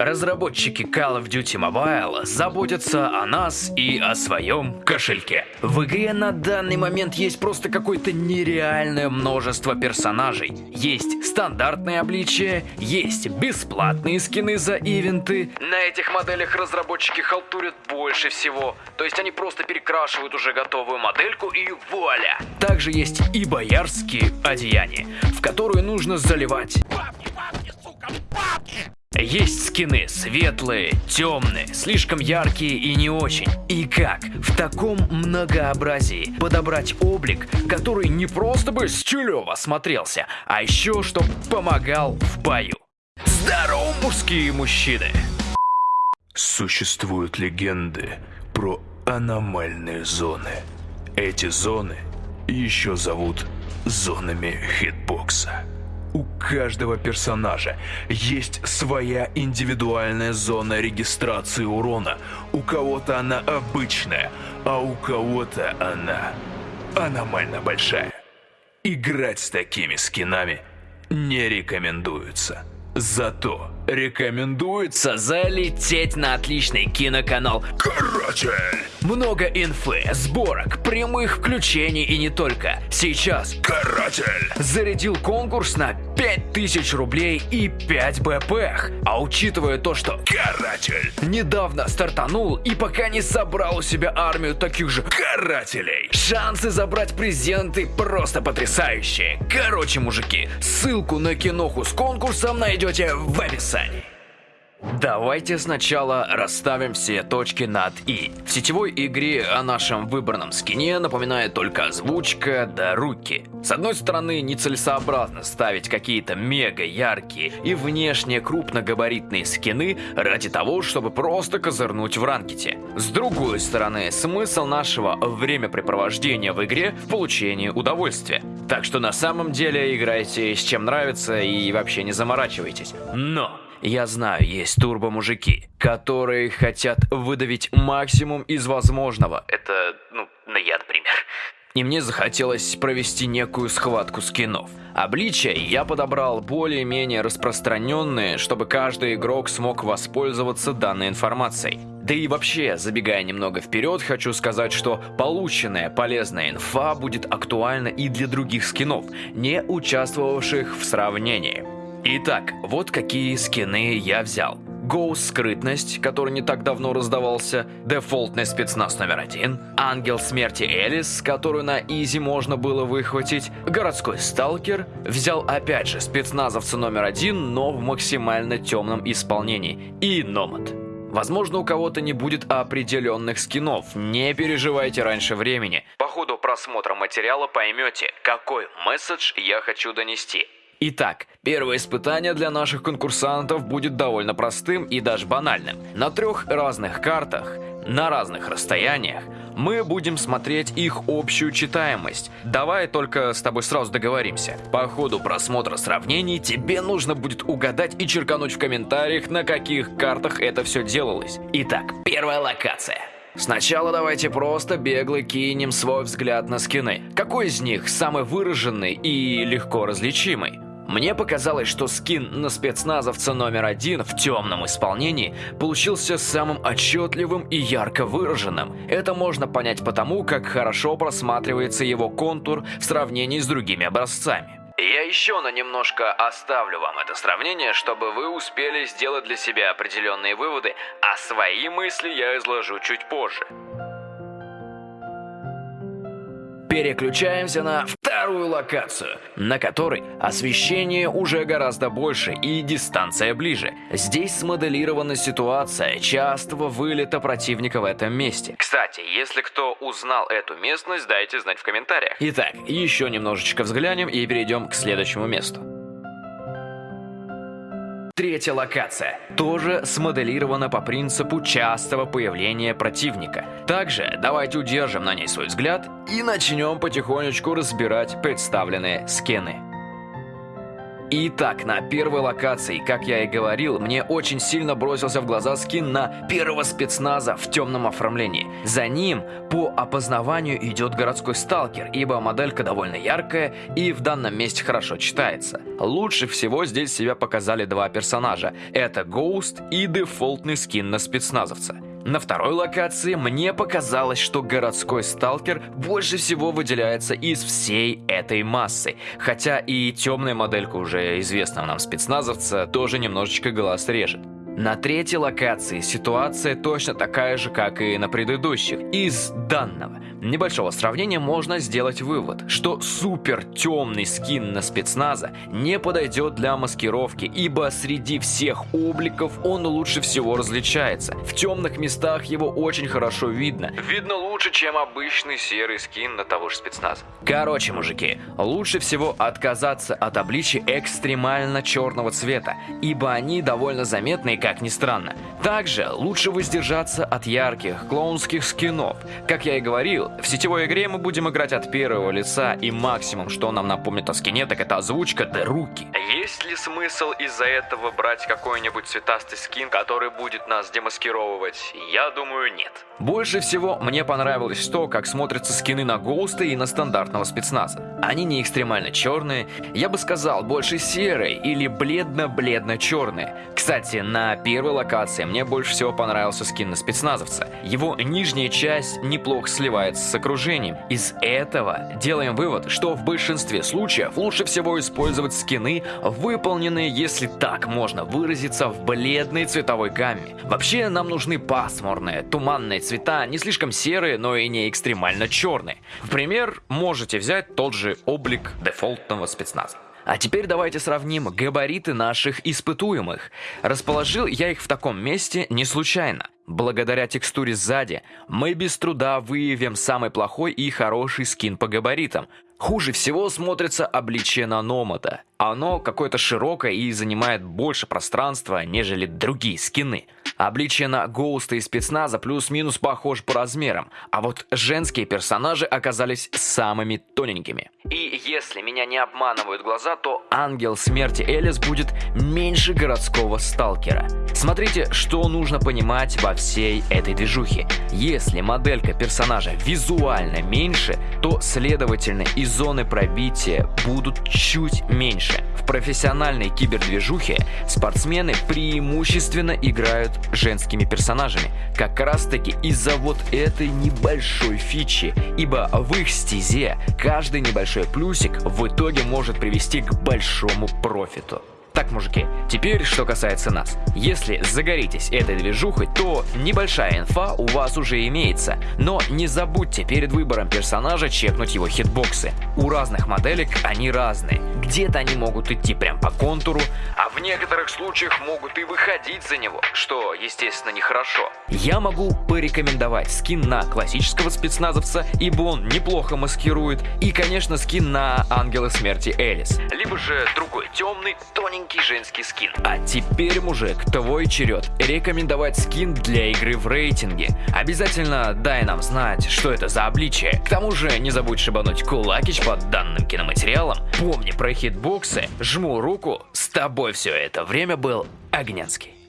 Разработчики Call of Duty Mobile заботятся о нас и о своем кошельке. В игре на данный момент есть просто какое-то нереальное множество персонажей. Есть стандартные обличия, есть бесплатные скины за ивенты. На этих моделях разработчики халтурят больше всего. То есть они просто перекрашивают уже готовую модельку и вуаля. Также есть и боярские одеяния, в которые нужно заливать есть скины светлые, темные, слишком яркие и не очень. И как в таком многообразии подобрать облик, который не просто бы стилево смотрелся, а еще чтоб помогал в бою? Здорово, мужские мужчины! Существуют легенды про аномальные зоны. Эти зоны еще зовут зонами хитбокса. Каждого персонажа есть своя индивидуальная зона регистрации урона. У кого-то она обычная, а у кого-то она аномально большая. Играть с такими скинами не рекомендуется. Зато рекомендуется залететь на отличный киноканал «Каратель». Много инфы, сборок, прямых включений и не только. Сейчас «Каратель» зарядил конкурс на 5000 рублей и 5 БПХ. А учитывая то, что «Каратель» недавно стартанул и пока не собрал у себя армию таких же «Карателей», шансы забрать презенты просто потрясающие. Короче, мужики, ссылку на киноху с конкурсом найдете в описании. Давайте сначала расставим все точки над «и». В сетевой игре о нашем выбранном скине напоминает только озвучка да руки. С одной стороны, нецелесообразно ставить какие-то мега яркие и внешне крупногабаритные скины ради того, чтобы просто козырнуть в ранкете. С другой стороны, смысл нашего времяпрепровождения в игре в получении удовольствия. Так что на самом деле играйте с чем нравится и вообще не заморачивайтесь. Но... Я знаю, есть турбо-мужики, которые хотят выдавить максимум из возможного. Это, ну, на я, например. И мне захотелось провести некую схватку скинов. Обличия я подобрал более-менее распространенные, чтобы каждый игрок смог воспользоваться данной информацией. Да и вообще, забегая немного вперед, хочу сказать, что полученная полезная инфа будет актуальна и для других скинов, не участвовавших в сравнении. Итак, вот какие скины я взял. Гоус скрытность, который не так давно раздавался, дефолтный спецназ номер один, ангел смерти Элис, которую на изи можно было выхватить, городской сталкер, взял опять же спецназовца номер один, но в максимально темном исполнении, и Номад. Возможно, у кого-то не будет определенных скинов, не переживайте раньше времени. По ходу просмотра материала поймете, какой месседж я хочу донести. Итак, первое испытание для наших конкурсантов будет довольно простым и даже банальным. На трех разных картах, на разных расстояниях, мы будем смотреть их общую читаемость. Давай только с тобой сразу договоримся. По ходу просмотра сравнений тебе нужно будет угадать и черкануть в комментариях, на каких картах это все делалось. Итак, первая локация. Сначала давайте просто бегло кинем свой взгляд на скины. Какой из них самый выраженный и легко различимый? Мне показалось, что скин на спецназовца номер один в темном исполнении получился самым отчетливым и ярко выраженным. Это можно понять потому, как хорошо просматривается его контур в сравнении с другими образцами. Я еще на немножко оставлю вам это сравнение, чтобы вы успели сделать для себя определенные выводы, а свои мысли я изложу чуть позже. Переключаемся на вторую локацию, на которой освещение уже гораздо больше и дистанция ближе. Здесь смоделирована ситуация частого вылета противника в этом месте. Кстати, если кто узнал эту местность, дайте знать в комментариях. Итак, еще немножечко взглянем и перейдем к следующему месту. Третья локация тоже смоделирована по принципу частого появления противника. Также давайте удержим на ней свой взгляд и начнем потихонечку разбирать представленные скины. Итак, на первой локации, как я и говорил, мне очень сильно бросился в глаза скин на первого спецназа в темном оформлении. За ним по опознаванию идет городской сталкер, ибо моделька довольно яркая и в данном месте хорошо читается. Лучше всего здесь себя показали два персонажа. Это Ghost и дефолтный скин на спецназовца. На второй локации мне показалось, что городской сталкер больше всего выделяется из всей этой массы. Хотя и темная моделька уже известного нам спецназовца тоже немножечко глаз режет. На третьей локации ситуация точно такая же, как и на предыдущих. Из данного небольшого сравнения можно сделать вывод, что супер темный скин на спецназа не подойдет для маскировки, ибо среди всех обликов он лучше всего различается. В темных местах его очень хорошо видно. Видно лучше, чем обычный серый скин на того же спецназа. Короче, мужики, лучше всего отказаться от обличия экстремально черного цвета, ибо они довольно заметны как ни странно. Также лучше воздержаться от ярких клоунских скинов. Как я и говорил, в сетевой игре мы будем играть от первого лица, и максимум, что нам напомнит о скине, так это озвучка да руки. Есть ли смысл из-за этого брать какой-нибудь цветастый скин, который будет нас демаскировывать? Я думаю, нет. Больше всего мне понравилось то, как смотрятся скины на Гоуста и на стандартного спецназа. Они не экстремально черные, я бы сказал, больше серые или бледно-бледно-черные. Кстати, на первой локации мне больше всего понравился скин на спецназовца. Его нижняя часть неплохо сливается с окружением. Из этого делаем вывод, что в большинстве случаев лучше всего использовать скины, выполненные, если так можно выразиться, в бледной цветовой гамме. Вообще нам нужны пасмурные, туманные цвета, не слишком серые, но и не экстремально черные. В пример можете взять тот же облик дефолтного спецназа. А теперь давайте сравним габариты наших испытуемых. Расположил я их в таком месте не случайно. Благодаря текстуре сзади мы без труда выявим самый плохой и хороший скин по габаритам. Хуже всего смотрится обличие наномота. Оно какое-то широкое и занимает больше пространства, нежели другие скины. Обличие на Гоуста и спецназа плюс-минус похож по размерам, а вот женские персонажи оказались самыми тоненькими. И если меня не обманывают глаза, то ангел смерти Элис будет меньше городского сталкера. Смотрите, что нужно понимать во всей этой движухе. Если моделька персонажа визуально меньше, то следовательно и зоны пробития будут чуть меньше. Профессиональной кибердвижухе спортсмены преимущественно играют женскими персонажами, как раз таки из-за вот этой небольшой фичи, ибо в их стезе каждый небольшой плюсик в итоге может привести к большому профиту. Так, мужики, теперь что касается нас. Если загоритесь этой движухой, то небольшая инфа у вас уже имеется. Но не забудьте перед выбором персонажа чекнуть его хитбоксы. У разных моделек они разные. Где-то они могут идти прям по контуру, а в некоторых случаях могут и выходить за него, что, естественно, нехорошо. Я могу порекомендовать скин на классического спецназовца, ибо он неплохо маскирует, и, конечно, скин на Ангела Смерти Элис. Либо же другой темный, тоненький женский скин. А теперь, мужик, твой черед рекомендовать скин для игры в рейтинге. Обязательно дай нам знать, что это за обличие. К тому же не забудь шибануть кулакич под данным киноматериалом. Помни про хитбоксы, жму руку, с тобой все это время был Огнянский.